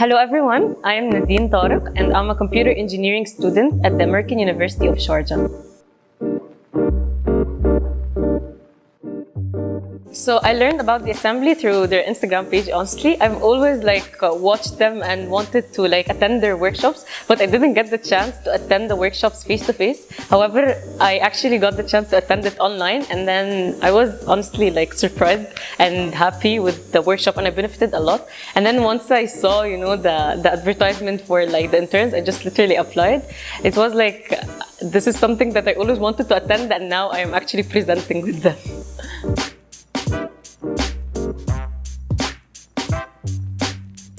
Hello everyone, I am Nadine Tariq and I'm a computer engineering student at the American University of Sharjah. So I learned about the assembly through their Instagram page. Honestly, I've always like uh, watched them and wanted to like attend their workshops, but I didn't get the chance to attend the workshops face to face. However, I actually got the chance to attend it online and then I was honestly like surprised and happy with the workshop and I benefited a lot. And then once I saw, you know, the, the advertisement for like the interns, I just literally applied. It was like, this is something that I always wanted to attend and now I am actually presenting with them.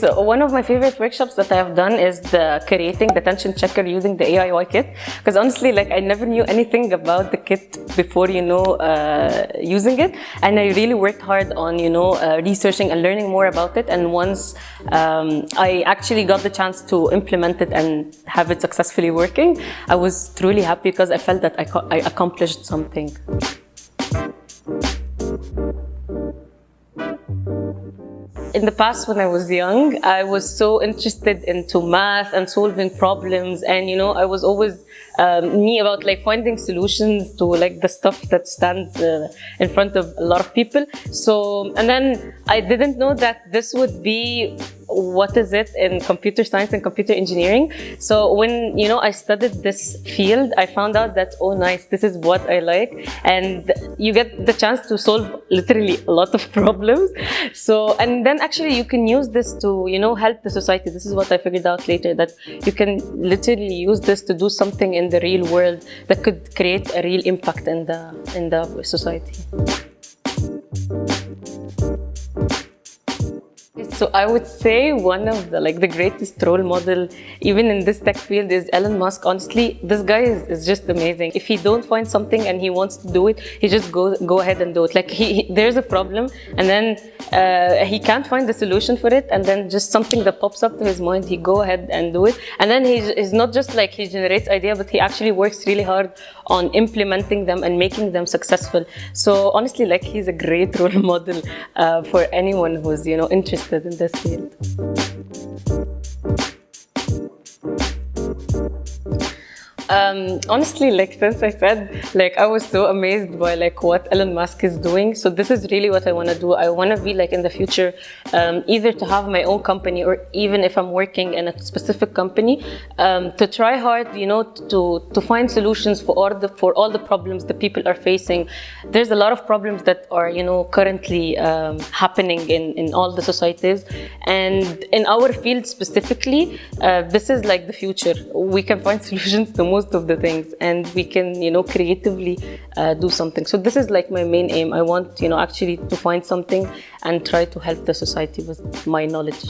So one of my favorite workshops that I have done is the creating the tension checker using the AIY kit. Because honestly, like I never knew anything about the kit before, you know, uh, using it. And I really worked hard on, you know, uh, researching and learning more about it. And once um, I actually got the chance to implement it and have it successfully working, I was truly happy because I felt that I, I accomplished something. In the past, when I was young, I was so interested into math and solving problems. And, you know, I was always um, me about like finding solutions to like the stuff that stands uh, in front of a lot of people. So, and then I didn't know that this would be what is it in computer science and computer engineering. So when, you know, I studied this field, I found out that, oh, nice, this is what I like. And you get the chance to solve literally a lot of problems. So, and then actually you can use this to, you know, help the society. This is what I figured out later, that you can literally use this to do something in the real world that could create a real impact in the, in the society. So I would say one of the like the greatest role model even in this tech field is Elon Musk. Honestly, this guy is, is just amazing. If he don't find something and he wants to do it, he just go go ahead and do it. Like he, he there's a problem and then uh, he can't find the solution for it and then just something that pops up to his mind, he go ahead and do it. And then he's, not just like he generates idea, but he actually works really hard on implementing them and making them successful. So honestly, like he's a great role model uh, for anyone who's you know interested in this field. Um, honestly, like since I said, like I was so amazed by like what Elon Musk is doing. So this is really what I want to do. I want to be like in the future, um, either to have my own company or even if I'm working in a specific company, um, to try hard, you know, to to find solutions for all the for all the problems that people are facing. There's a lot of problems that are you know currently um, happening in in all the societies, and in our field specifically, uh, this is like the future. We can find solutions to most most of the things and we can you know creatively uh, do something. So this is like my main aim. I want you know actually to find something and try to help the society with my knowledge.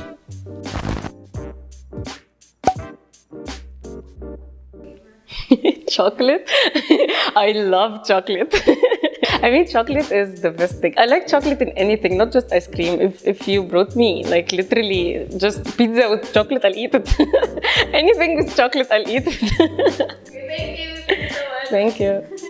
Chocolate? I love chocolate I mean, chocolate is the best thing. I like chocolate in anything, not just ice cream. If, if you brought me, like literally just pizza with chocolate, I'll eat it. anything with chocolate, I'll eat it. Thank you. Thank you.